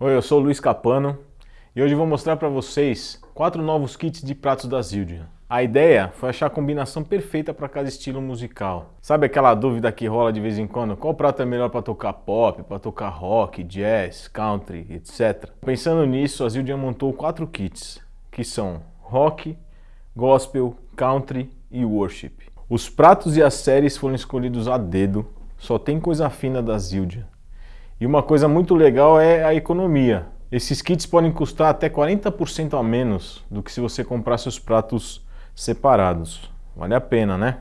Oi, eu sou o Luiz Capano e hoje vou mostrar para vocês quatro novos kits de pratos da Zildjian. A ideia foi achar a combinação perfeita para cada estilo musical. Sabe aquela dúvida que rola de vez em quando? Qual prato é melhor para tocar pop, para tocar rock, jazz, country, etc. Pensando nisso, a Zildjian montou quatro kits, que são rock, gospel, country e worship. Os pratos e as séries foram escolhidos a dedo, só tem coisa fina da Zildjian. E uma coisa muito legal é a economia. Esses kits podem custar até 40% a menos do que se você comprasse os pratos separados. Vale a pena, né?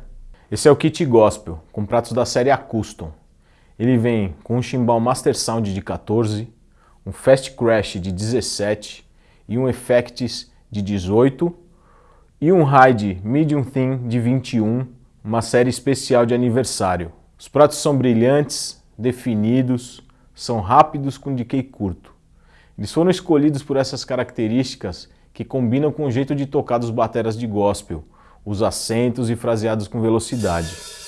Esse é o kit Gospel, com pratos da série Acustom. Ele vem com um chimbal Master Sound de 14, um Fast Crash de 17 e um Effects de 18 e um Ride Medium Thin de 21, uma série especial de aniversário. Os pratos são brilhantes, definidos, são rápidos com decay curto. Eles foram escolhidos por essas características que combinam com o jeito de tocar dos bateras de gospel, os acentos e fraseados com velocidade.